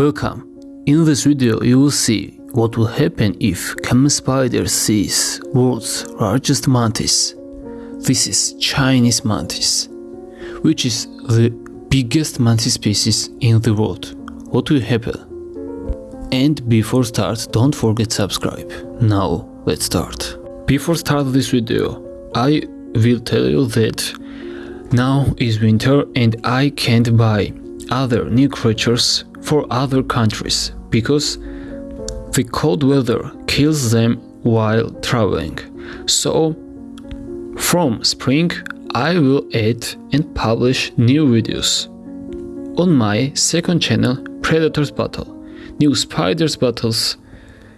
Welcome. In this video you will see what will happen if camel spider sees world's largest mantis. This is Chinese mantis, which is the biggest mantis species in the world. What will happen? And before start, don't forget subscribe. Now let's start. Before start this video, I will tell you that now is winter and I can't buy other new creatures for other countries because the cold weather kills them while traveling. So from spring I will add and publish new videos. On my second channel Predators Battle, new spiders battles,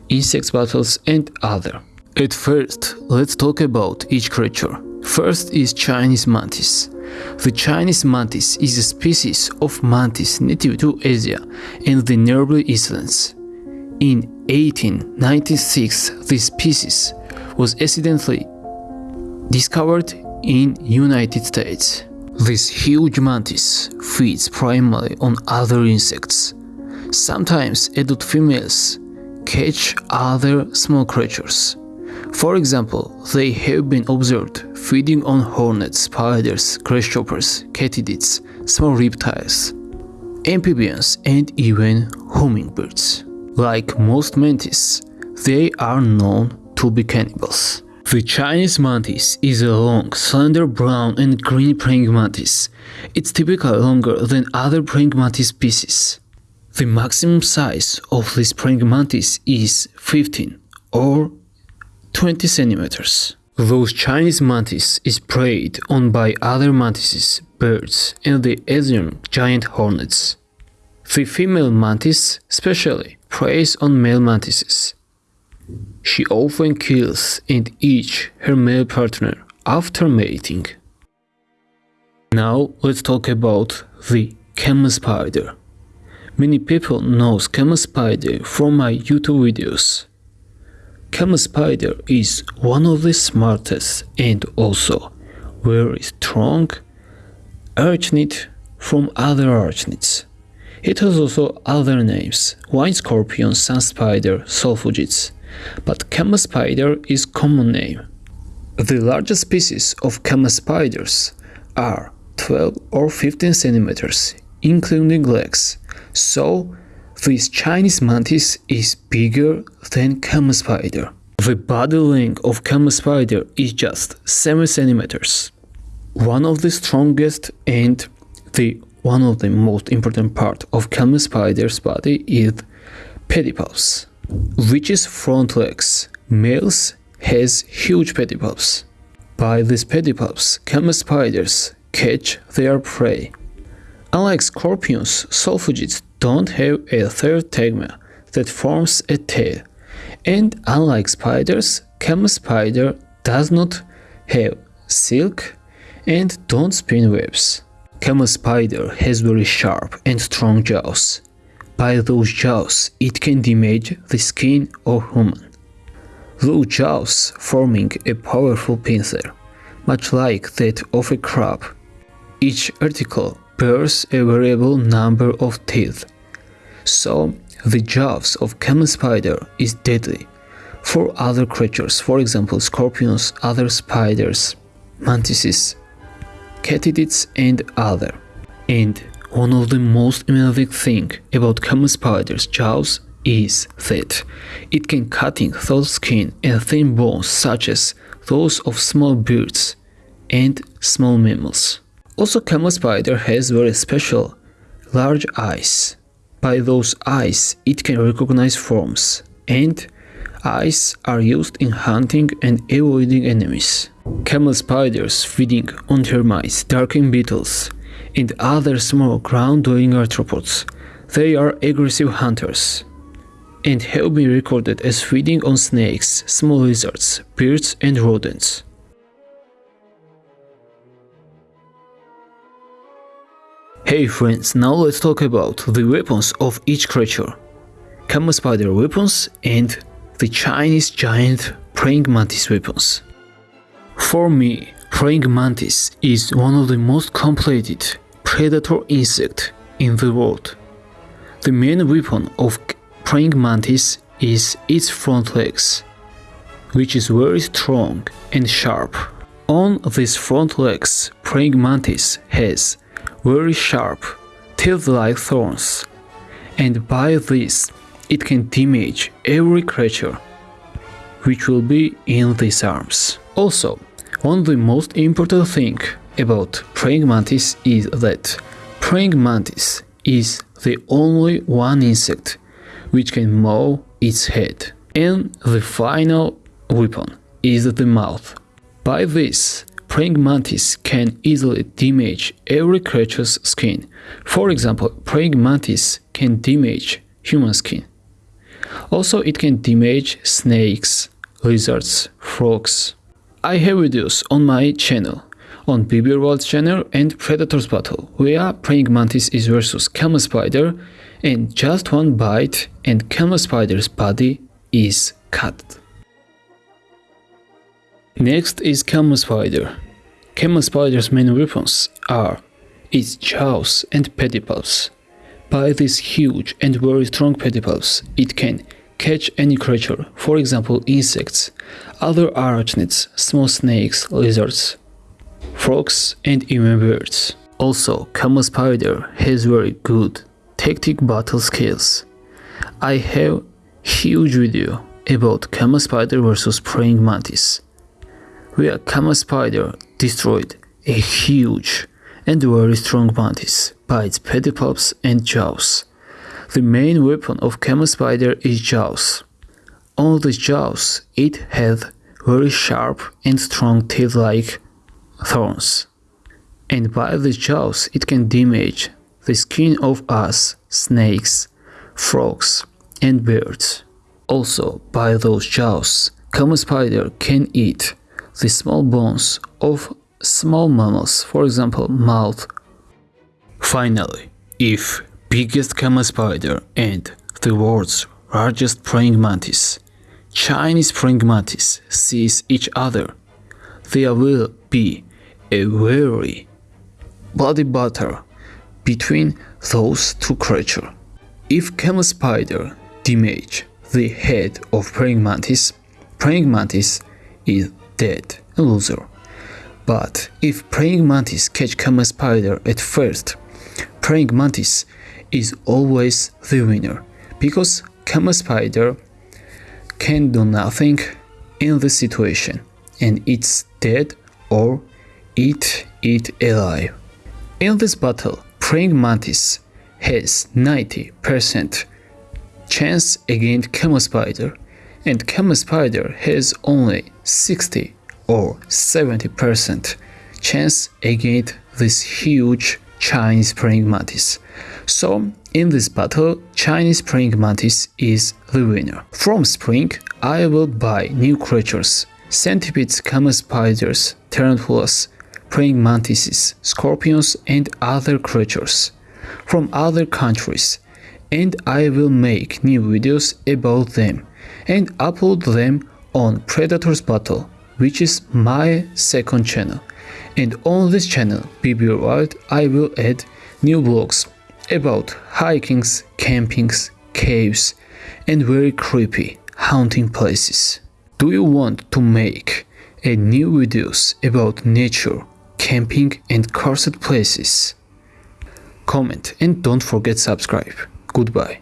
insects battles and other. At first, let's talk about each creature. First is Chinese mantis. The Chinese mantis is a species of mantis native to Asia and the nearby islands. In 1896, this species was accidentally discovered in United States. This huge mantis feeds primarily on other insects. Sometimes adult females catch other small creatures. For example, they have been observed feeding on hornets, spiders, grasshoppers, katydids, small reptiles, amphibians, and even hummingbirds. Like most mantis, they are known to be cannibals. The Chinese mantis is a long, slender brown and green praying mantis. It's typically longer than other praying mantis species. The maximum size of this praying mantis is 15 or 20 centimeters. Those Chinese mantis is preyed on by other mantises, birds, and the Asian giant hornets. The female mantis especially preys on male mantises. She often kills and eats her male partner after mating. Now let's talk about the camel spider. Many people know camel spider from my YouTube videos. Camel spider is one of the smartest and also very strong arachnid from other arachnids. It has also other names, wind scorpion, sun spider, solifugids, but camel spider is common name. The largest species of camel spiders are 12 or 15 centimeters, including legs, so this Chinese mantis is bigger than camel spider. The body length of camel spider is just 7 centimeters. One of the strongest and the one of the most important part of camel spider's body is pedipalps, which is front legs. Males has huge pedipalps. By these pedipalps, camel spiders catch their prey. Unlike scorpions, solifugids don't have a third tegma that forms a tail. And unlike spiders, camel spider does not have silk and don't spin webs. Camel spider has very sharp and strong jaws. By those jaws, it can damage the skin of human. Those jaws forming a powerful pincer, much like that of a crab. Each article bears a variable number of teeth so the jaws of camel spider is deadly for other creatures, for example scorpions, other spiders, mantises, katydids and other. And one of the most amazing thing about camel spider's jaws is that it can cutting through skin and thin bones such as those of small birds and small mammals. Also camel spider has very special large eyes by those eyes, it can recognize forms, and eyes are used in hunting and avoiding enemies. Camel spiders feeding on termites, darkling beetles, and other small ground-dwelling arthropods. They are aggressive hunters and have been recorded as feeding on snakes, small lizards, birds and rodents. Hey friends, now let's talk about the weapons of each creature. Camel spider weapons and the Chinese giant praying mantis weapons. For me, praying mantis is one of the most completed predator insect in the world. The main weapon of praying mantis is its front legs, which is very strong and sharp. On these front legs, praying mantis has very sharp, teeth-like thorns, and by this it can damage every creature which will be in these arms. Also, one of the most important thing about praying mantis is that praying mantis is the only one insect which can mow its head. And the final weapon is the mouth. By this, praying mantis can easily damage every creature's skin. For example, praying mantis can damage human skin. Also, it can damage snakes, lizards, frogs. I have videos on my channel, on BB World channel and Predators Battle, where praying mantis is versus camel spider and just one bite and camel spider's body is cut. Next is camel spider. Camel spider's main weapons are its jaws and pedipalps. By these huge and very strong pedipalps, it can catch any creature, for example insects, other arachnids, small snakes, lizards, frogs and even birds. Also, camel spider has very good tactic battle skills. I have huge video about camel spider versus praying mantis, where camel spider destroyed a huge and very strong mantis by its pedipalps and jaws. The main weapon of camel spider is jaws. On the jaws, it has very sharp and strong teeth-like thorns. And by the jaws, it can damage the skin of us, snakes, frogs, and birds. Also, by those jaws, camel spider can eat the small bones of small mammals, for example, mouth. Finally, if biggest camel spider and the world's largest praying mantis. Chinese praying mantis sees each other. There will be a very bloody battle between those two creatures. If camel spider damage the head of praying mantis, praying mantis is dead, a loser. But if praying mantis catch camel spider at first, praying mantis is always the winner because Camel Spider can do nothing in the situation and it's dead or eat it alive. In this battle, Praying Mantis has 90% chance against Camel Spider and Camel Spider has only 60 or 70% chance against this huge Chinese praying mantis. So, in this battle, Chinese praying mantis is the winner. From spring, I will buy new creatures, centipedes, camel spiders, tarantulas, praying mantises, scorpions and other creatures from other countries and I will make new videos about them and upload them on Predators Battle, which is my second channel and on this channel BB World I will add new blogs about hikings, campings, caves and very creepy haunting places. Do you want to make a new videos about nature, camping and cursed places? Comment and don't forget subscribe. Goodbye.